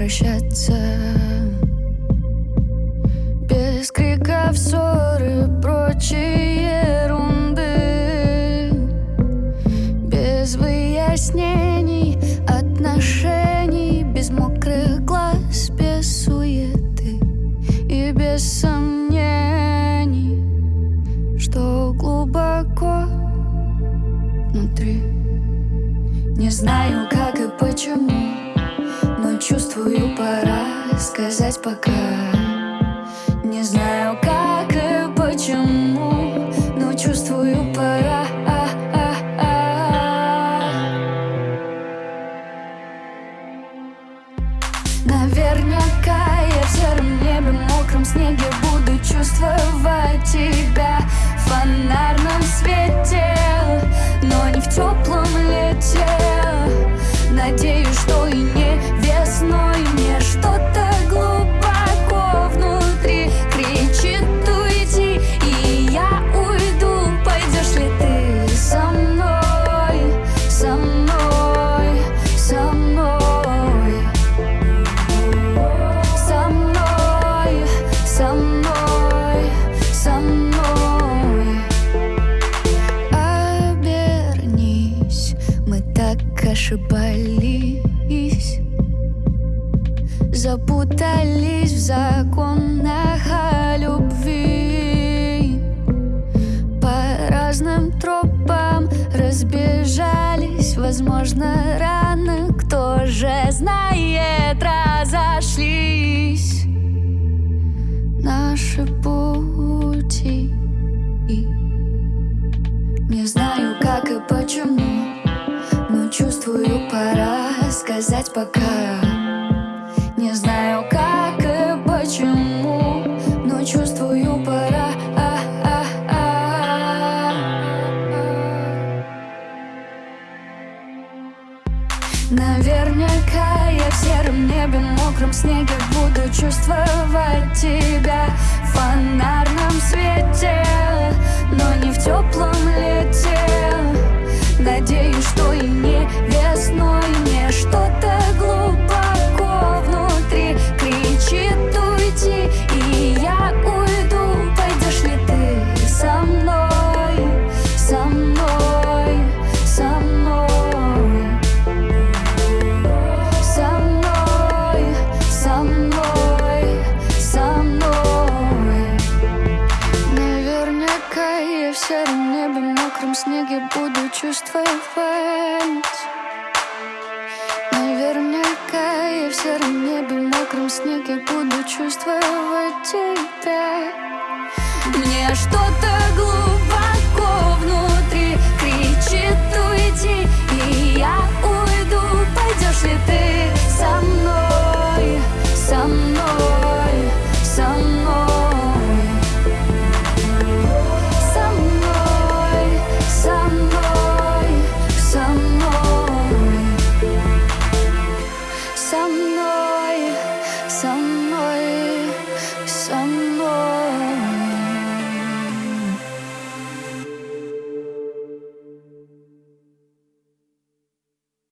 прощаться. Без криков, ссоры, прочей ерунды. Без выяснений отношений Без мокрых глаз, без суеты И без сомнений Что глубоко внутри. Не знаю, как и почему чувствую, пора сказать пока Не знаю, как и почему Но чувствую, пора. Наверняка я в сером небе, мокром снеге Буду чувствовать тебя. В ошибались Запутались в законах о любви. По разным тропам разбежались. Возможно, рано, кто же знает, разошлись. Наши пути. Не знаю, как и почему чувствую, пора сказать пока Не знаю, как и почему Но чувствую, пора. Наверняка я в сером небе, мокром снеге Буду чувствовать тебя в фонарном свете Но в сером небе, мокром снеге буду чувствовать Наверняка я в сером небе, мокром снеге буду чувствовать тебя Мне что-то глубоко внутри кричит уйти, и я уйду, пойдешь ли ты?